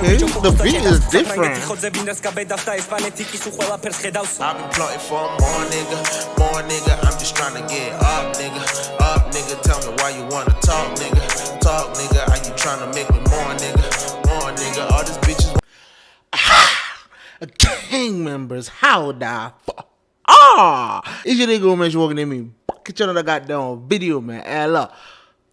Okay, the beat is different. I've been plotting for more nigga, more nigga. I'm just trying to get up, nigga. Up, nigga. Tell me why you wanna talk, nigga. Talk, nigga. Are you trying to make me more, nigga? More, nigga. All these bitches. Gang members, how the fuck? Ah! It's your nigga, man. You walking in me. Get your another goddamn video, man. And look.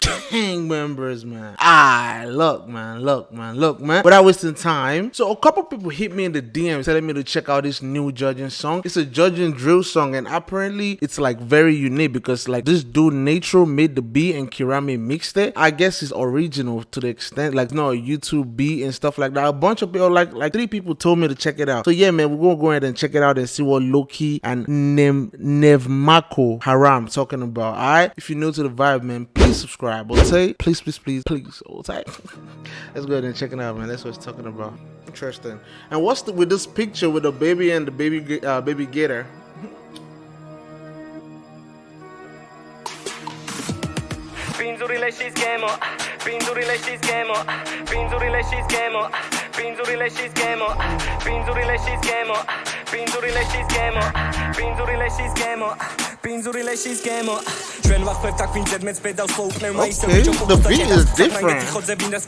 Gang members, man. Ah, look, man, look, man, look, man. Without wasting time. So a couple people hit me in the DM telling me to check out this new Georgian song. It's a Georgian drill song, and apparently it's like very unique because like this dude Natro made the beat and Kirami mixed it. I guess it's original to the extent like no YouTube beat and stuff like that. A bunch of people like like three people told me to check it out. So yeah, man, we're gonna go ahead and check it out and see what Loki and Nem Nevmako Haram talking about. Alright, if you're new to the vibe, man, please subscribe subscribe. All. Please, please, please, please. All tight. Let's go ahead and check it out, man. That's what it's talking about. Interesting. And what's the, with this picture with the baby and the baby uh, baby gator? პინძური ლეშის გემო. ჩვენ ვახმევთ აქ ვინ ზედმეც ბედავს მოუკნევ მაისე Okay, the beat is different.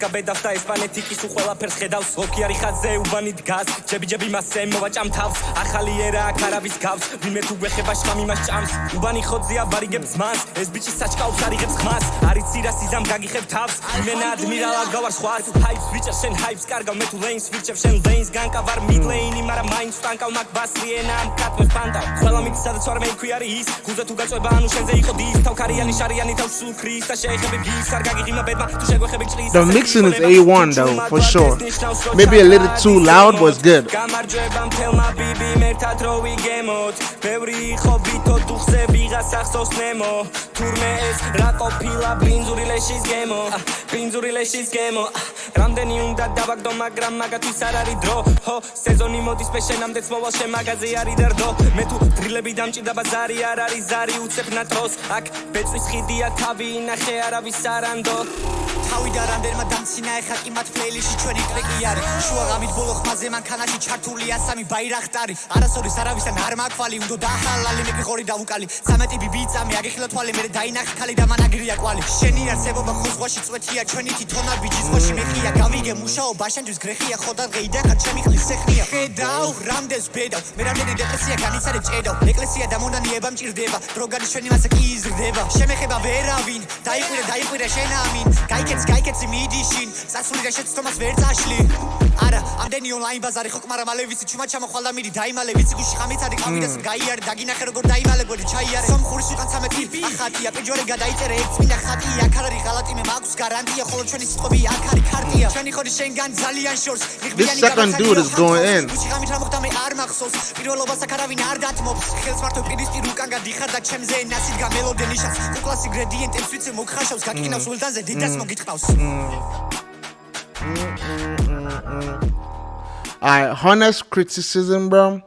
გაბედავს და ესპანეთი კი სულ ყველაფერს ხედავს. ოკი არის ხაზზე უბანი დგას ჯები ჯები მასე მოვაჭამ თავს. ახალი ერა აქ არავის გავს ვინმე თუ გვეხება შხამი მას ჭამს. უბანი ხოძია ვარიგებს მას. ეს ბიჭი საჭკავს არიღებს ხმას. არის ცირას იზამ გაგიხებ თავს. იმენა ადმირალა გავარ სხვას. ჰაიპს ბიჭა შენ ჰაიპს კარგავ. მე თუ ლეინს ვირჩევ შენ ლეინს განკავარ მიდლეინი მაგრამ მაინც ვტანკავ მაგ ბასრიენა ამ კატმეს პანტავ ყველა მით სადაც ვარ მე იქვე არის ის გუზე თუ გაწובה ანუ შენზე იყო დის თავქარიანი შარიანი თავსულ ქრის და შეეხები გის არ გაგიღიმა ბედმა თუ შეგვეხები წლის The mixing is A1 though for sure. maybe a little too loud was good. გამარჯვება მთელმა ბიბი მერტად რო ვიგემოთ ბევრი იყო ბიტო დუხზე ვიღას ახსოვს ნემო. თურმე ეს რა ყოფილა ბინძური ლეშის გემო. ბინძური ლეშის გემო. რამდენი უნდა დავაგდო მაგრამ მაგათვის არ არის დრო. ჰო სეზონი მოდის მე შენამდე მოვალ შე მაღაზი არის და რდო მე თუ დრილები დამჭირდა ბაზარი არ არის ზარი უცებ ნატროს აქ ბეწვის ხიდია თავი ინახე არავის არანდო თავი და რამდენმა დამცინა ეხა კი მათ პლეილისტში ჩვენი ტრეკი არის. შუა ღამით ბოლო ხმაზე მანქანაში ჩართულია სამი ბაირახტარი. არასოდეს არავისთან არ მაქვალი უნდა დახალალი მე გიყორი დავუკალი 13 ბიბი წამი აგიხილა თვალი მე დაინახე ხალი და მანაგრია კვალი. შენი არსებობა ხუზღვაში წვეთია ჩვენი თვითონა ბიჭის ხოში მეხია. გავიგე მუშაობა შენთვის გრეხია ხო და დღეი და ხარ ჩემი ხლის სეხნია ხედავ რამდენს ბედავ მე რამდენი დეპრესია განიცადე ჭედავ. ეკლესია და მონანიება მჭირდება დროგარი ჩვენი მასა კი იზრდება. შემეხება ვერავინ დაიყვირე დაიყვირე შენ ამინ გაიქეც გაიქეც მიდიშინ სასული და შეცდომას ვერ წაშლი არა ამდენი ონლაინ ბაზარი ხო კმარა მალე ვიცი ჩუმა ჩამოხვალ და მიდი დაიმალე ვიცი გუში ხამით არის ყავიდას გაიარე დაგინახე როგორ დაიმალე გვერდი ჩაიარე სომხურის უკან 13 ტიპი ახატია პეჯორე გადაიწერე ერთ წმინდა ხატია აქ არ არის ღალატი მე მაქვს გარანტია ხოლო ჩვენი სიტყვები აქ არის ქარტია ჩვენი ხოდი შენგან ძალიან შორს This second dude is going in. მოსოს პირველობას აქ არავინ არ დათმობს ხელს მარტო პირისპირ უკან გადიხარ და ჩემზე ნაცით გამელოდე ნიშას უკლას ინგრედიენტებს ვიცი მოგხაშავს გაკინავს mm. ულდანზე დიდას mm. მოგიტყავს mm. I honest criticism, bro.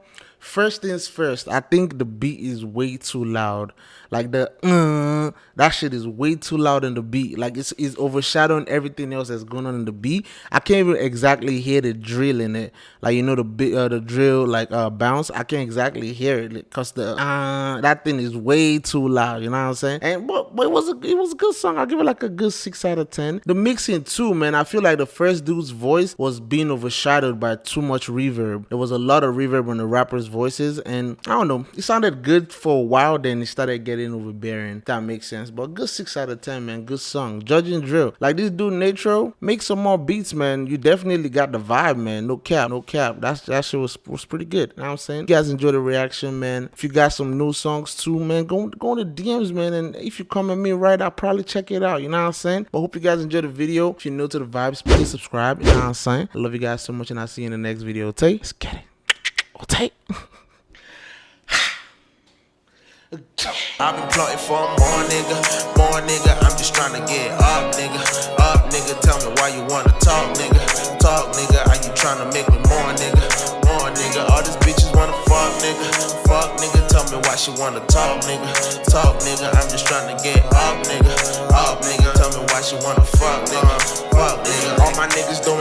First things first, I think the beat is way too loud. Like the uh, that shit is way too loud in the beat. Like it's, it's overshadowing everything else that's going on in the beat. I can't even exactly hear the drill in it. Like you know the bit uh, the drill like uh bounce. I can't exactly hear it because the uh that thing is way too loud. You know what I'm saying? And but, but it was a it was a good song. I'll give it like a good six out of ten. The mixing too, man. I feel like the first dude's voice was being overshadowed by too much reverb. There was a lot of reverb on the rappers' voices, and I don't know. It sounded good for a while, then it started getting overbearing. That makes sense. But good six out of ten, man. Good song. Georgian drill. Like this dude Natro, make some more beats, man. You definitely got the vibe, man. No cap, no cap. That's that shit was, was pretty good. You know what I'm saying? You guys enjoy the reaction, man. If you got some new songs too, man, go go on the DMs, man. And if you come at me right, I'll probably check it out. You know what I'm saying? But hope you guys enjoy the video. If you're new to the vibes, please subscribe. You know what I'm saying? I love you guys so much, and I'll see you in the next video. Take, let's get it. Oh, take. I've been plotting for more nigga, more nigga. I'm just trying to get up, nigga. Up, nigga. Tell me why you wanna talk, nigga. Talk, nigga. Are you trying to make me more, nigga? More, nigga. All these bitches wanna fuck, nigga. Fuck, nigga. Tell me why she wanna talk, nigga. Talk, nigga. I'm just trying to get up, nigga. Up, nigga. Tell me why she wanna fuck, nigga. Fuck, nigga.